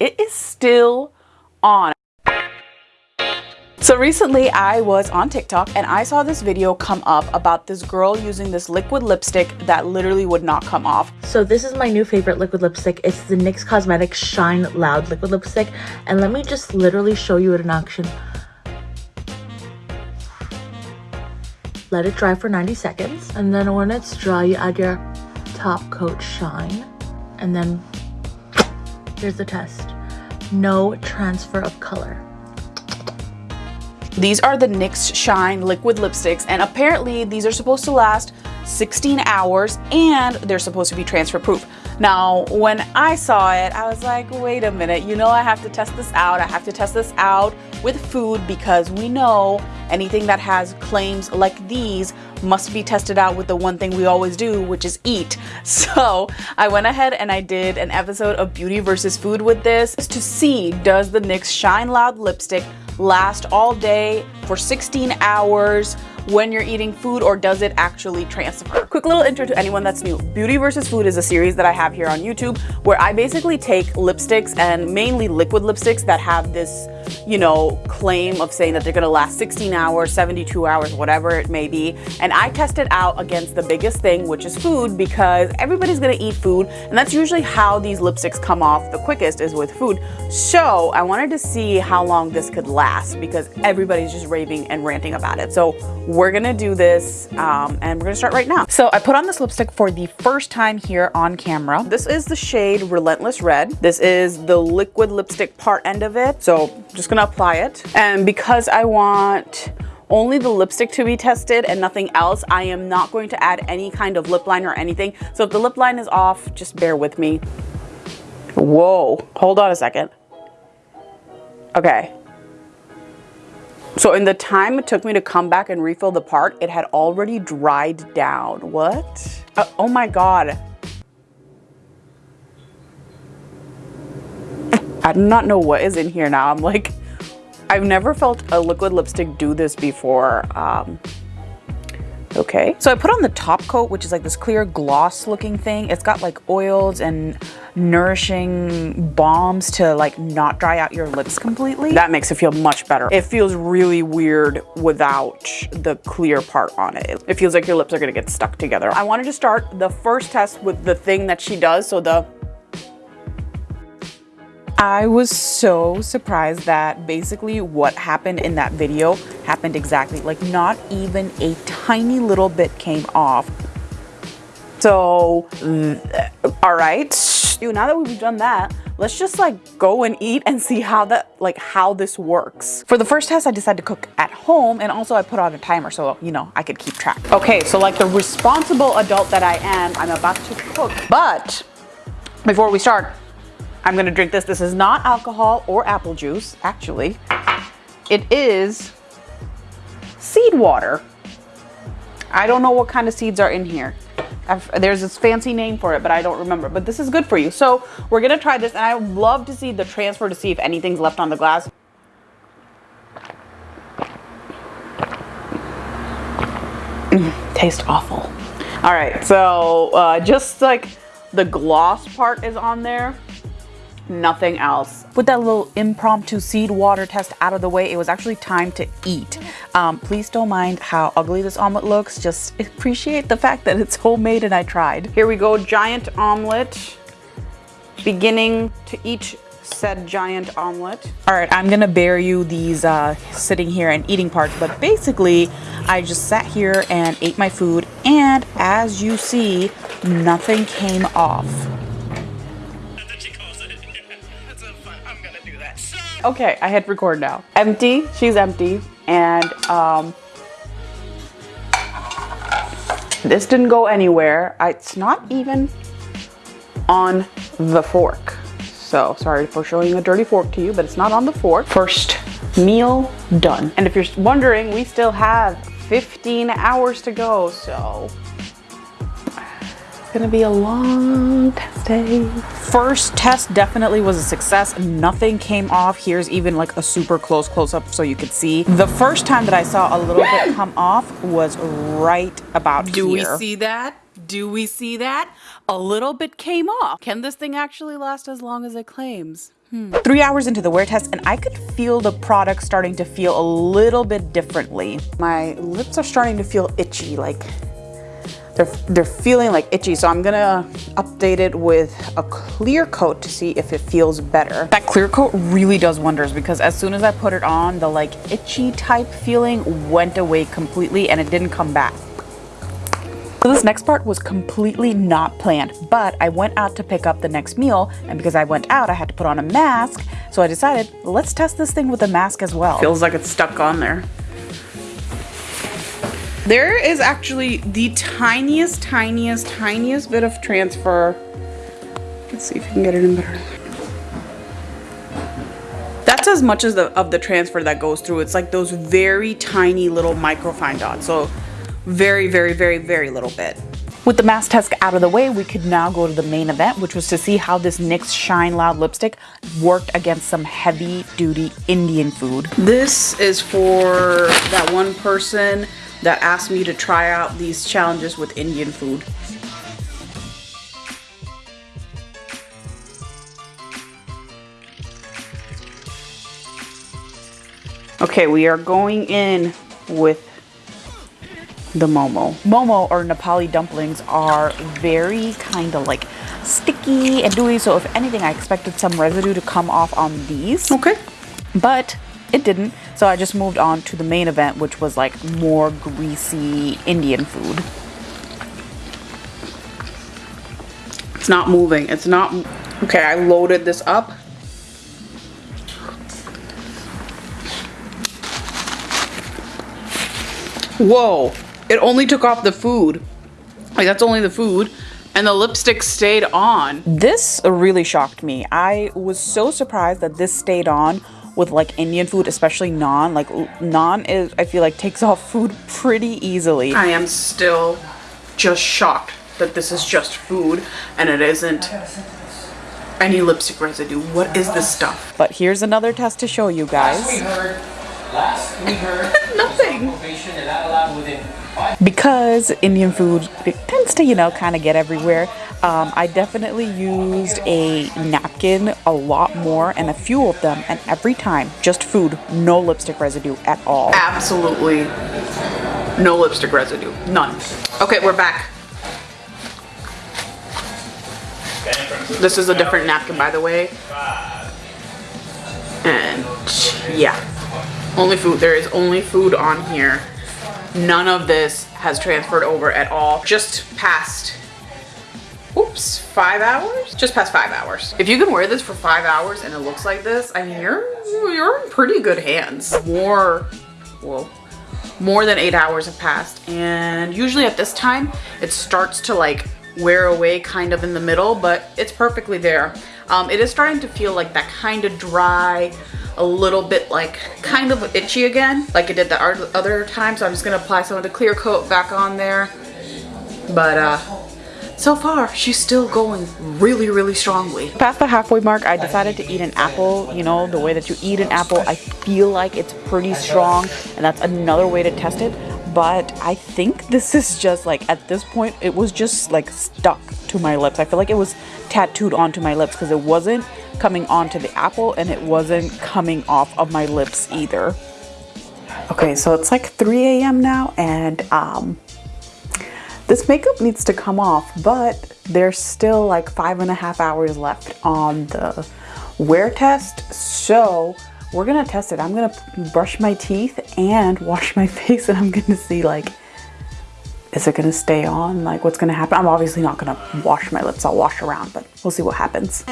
It is still on. So recently I was on TikTok and I saw this video come up about this girl using this liquid lipstick that literally would not come off. So this is my new favorite liquid lipstick. It's the NYX Cosmetics Shine Loud liquid lipstick. And let me just literally show you it in action. Let it dry for 90 seconds. And then when it's dry, you add your top coat shine. And then here's the test. No transfer of color. These are the NYX Shine liquid lipsticks and apparently these are supposed to last 16 hours and they're supposed to be transfer proof. Now, when I saw it, I was like, wait a minute, you know I have to test this out. I have to test this out with food because we know anything that has claims like these must be tested out with the one thing we always do, which is eat. So I went ahead and I did an episode of beauty versus food with this to see does the NYX Shine Loud lipstick last all day for 16 hours when you're eating food or does it actually transfer? Quick little intro to anyone that's new. Beauty versus Food is a series that I have here on YouTube where I basically take lipsticks and mainly liquid lipsticks that have this, you know, claim of saying that they're gonna last 16 hours, 72 hours, whatever it may be. And I test it out against the biggest thing, which is food because everybody's gonna eat food. And that's usually how these lipsticks come off the quickest is with food. So I wanted to see how long this could last because everybody's just raving and ranting about it. So we're gonna do this um, and we're gonna start right now. So I put on this lipstick for the first time here on camera. This is the shade Relentless Red. This is the liquid lipstick part end of it. So just gonna apply it. And because I want only the lipstick to be tested and nothing else. I am not going to add any kind of lip line or anything. So if the lip line is off, just bear with me. Whoa, hold on a second. Okay, so in the time it took me to come back and refill the part, it had already dried down. What? Uh, oh my God. I do not know what is in here now. I'm like, I've never felt a liquid lipstick do this before. Um, okay. So I put on the top coat, which is like this clear gloss looking thing. It's got like oils and nourishing balms to like not dry out your lips completely. That makes it feel much better. It feels really weird without the clear part on it. It feels like your lips are gonna get stuck together. I wanted to start the first test with the thing that she does. So the I was so surprised that basically what happened in that video happened exactly. Like not even a tiny little bit came off. So, uh, all right, Dude, now that we've done that, let's just like go and eat and see how that, like how this works. For the first test, I decided to cook at home and also I put on a timer so, you know, I could keep track. Okay, so like the responsible adult that I am, I'm about to cook. But before we start, I'm gonna drink this. This is not alcohol or apple juice, actually. It is seed water. I don't know what kind of seeds are in here. I've, there's this fancy name for it, but I don't remember. But this is good for you. So we're gonna try this, and I would love to see the transfer to see if anything's left on the glass. Taste awful. All right, so uh, just like the gloss part is on there, nothing else. With that little impromptu seed water test out of the way, it was actually time to eat. Um, please don't mind how ugly this omelet looks. Just appreciate the fact that it's homemade and I tried. Here we go, giant omelet. Beginning to eat said giant omelet. All right, I'm gonna bear you these uh, sitting here and eating parts, but basically I just sat here and ate my food and as you see, nothing came off. Okay, I hit record now. Empty, she's empty. And um, this didn't go anywhere. I, it's not even on the fork. So sorry for showing a dirty fork to you, but it's not on the fork. First meal done. And if you're wondering, we still have 15 hours to go, so gonna be a long test day. First test definitely was a success. Nothing came off. Here's even like a super close close-up so you could see. The first time that I saw a little bit come off was right about Do here. we see that? do we see that? A little bit came off. Can this thing actually last as long as it claims? Hmm. Three hours into the wear test and I could feel the product starting to feel a little bit differently. My lips are starting to feel itchy, like they're, they're feeling like itchy. So I'm gonna update it with a clear coat to see if it feels better. That clear coat really does wonders because as soon as I put it on, the like itchy type feeling went away completely and it didn't come back. So this next part was completely not planned, but I went out to pick up the next meal, and because I went out, I had to put on a mask, so I decided, let's test this thing with a mask as well. Feels like it's stuck on there. There is actually the tiniest, tiniest, tiniest bit of transfer. Let's see if you can get it in better. That's as much as the, of the transfer that goes through. It's like those very tiny little microfine dots. So very, very, very, very little bit. With the mask test out of the way, we could now go to the main event, which was to see how this NYX Shine Loud lipstick worked against some heavy duty Indian food. This is for that one person that asked me to try out these challenges with Indian food. Okay, we are going in with the momo. Momo or Nepali dumplings are very kind of like sticky and dewy. So if anything, I expected some residue to come off on these. Okay. But it didn't. So I just moved on to the main event, which was like more greasy Indian food. It's not moving. It's not. Okay, I loaded this up. Whoa it only took off the food. Like that's only the food and the lipstick stayed on. This really shocked me. I was so surprised that this stayed on with like Indian food, especially naan. Like naan is, I feel like takes off food pretty easily. I am still just shocked that this is just food and it isn't any lipstick residue. What is this stuff? But here's another test to show you guys. Last we heard, last we heard nothing because Indian food tends to, you know, kind of get everywhere. Um, I definitely used a napkin a lot more and a few of them and every time just food no lipstick residue at all. Absolutely. No lipstick residue. None. Okay we're back. This is a different napkin by the way. And yeah. Only food there is only food on here. None of this has transferred over at all. Just past, oops, five hours? Just past five hours. If you can wear this for five hours and it looks like this, I mean, you're, you're in pretty good hands. More, well, more than eight hours have passed. And usually at this time, it starts to like wear away kind of in the middle, but it's perfectly there. Um, it is starting to feel like that kind of dry, a little bit like kind of itchy again like it did the other time so I'm just gonna apply some of the clear coat back on there but uh so far she's still going really really strongly past the halfway mark I decided to eat an apple you know the way that you eat an apple I feel like it's pretty strong and that's another way to test it but I think this is just like at this point it was just like stuck to my lips I feel like it was tattooed onto my lips because it wasn't coming onto the apple and it wasn't coming off of my lips either. Okay, so it's like 3 a.m. now and um, this makeup needs to come off, but there's still like five and a half hours left on the wear test. So we're gonna test it. I'm gonna brush my teeth and wash my face and I'm gonna see like is it gonna stay on? Like what's gonna happen? I'm obviously not gonna wash my lips. I'll wash around, but we'll see what happens.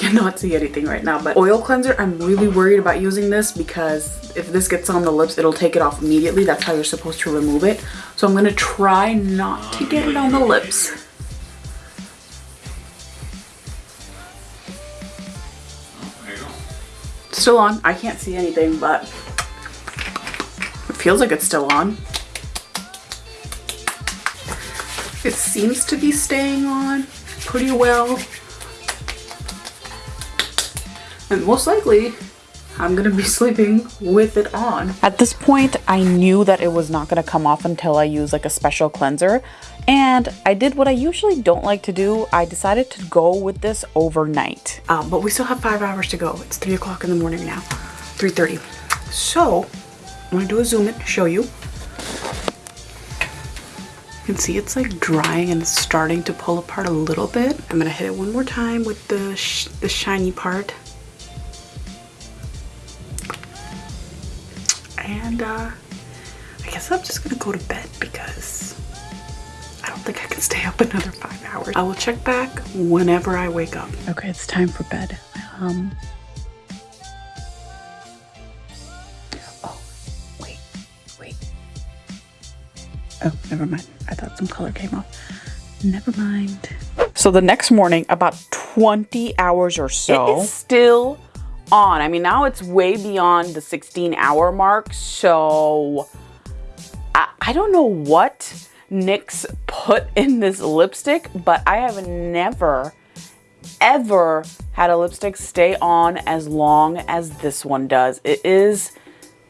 Cannot see anything right now, but oil cleanser, I'm really worried about using this because if this gets on the lips, it'll take it off immediately. That's how you're supposed to remove it. So I'm gonna try not to get it on the lips. Still on. I can't see anything, but it feels like it's still on. It seems to be staying on pretty well. And most likely, I'm gonna be sleeping with it on. At this point, I knew that it was not gonna come off until I use like a special cleanser. And I did what I usually don't like to do. I decided to go with this overnight. Um, but we still have five hours to go. It's three o'clock in the morning now, 3.30. So I'm gonna do a zoom in, to show you. You can see it's like drying and starting to pull apart a little bit. I'm gonna hit it one more time with the, sh the shiny part. And uh, I guess I'm just gonna go to bed because I don't think I can stay up another five hours. I will check back whenever I wake up. Okay, it's time for bed. Um, oh, wait, wait. Oh, never mind. I thought some color came off. Never mind. So the next morning, about 20 hours or so, it is still on. I mean, now it's way beyond the 16 hour mark. So I, I don't know what NYX put in this lipstick, but I have never, ever had a lipstick stay on as long as this one does. It is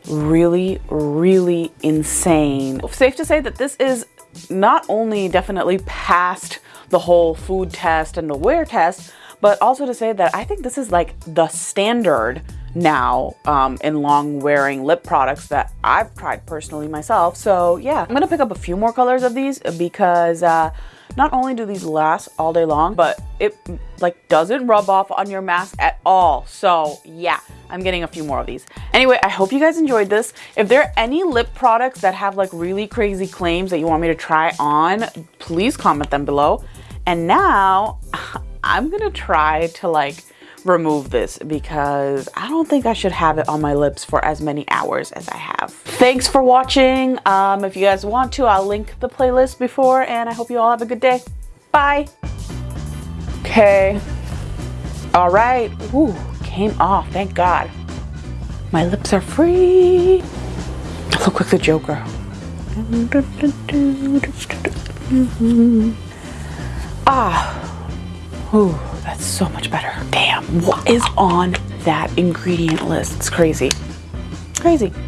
really, really insane. Safe to say that this is not only definitely past the whole food test and the wear test, but also to say that I think this is like the standard now um, in long wearing lip products that I've tried personally myself. So yeah, I'm gonna pick up a few more colors of these because uh, not only do these last all day long, but it like doesn't rub off on your mask at all. So yeah, I'm getting a few more of these. Anyway, I hope you guys enjoyed this. If there are any lip products that have like really crazy claims that you want me to try on, please comment them below. And now I'm gonna try to like remove this because I don't think I should have it on my lips for as many hours as I have. Thanks for watching. Um, if you guys want to, I'll link the playlist before and I hope you all have a good day. Bye. Okay. All right. Ooh, came off, thank God. My lips are free. I Look like the Joker. Ah. Ooh, that's so much better. Damn, what is on that ingredient list? It's crazy. Crazy.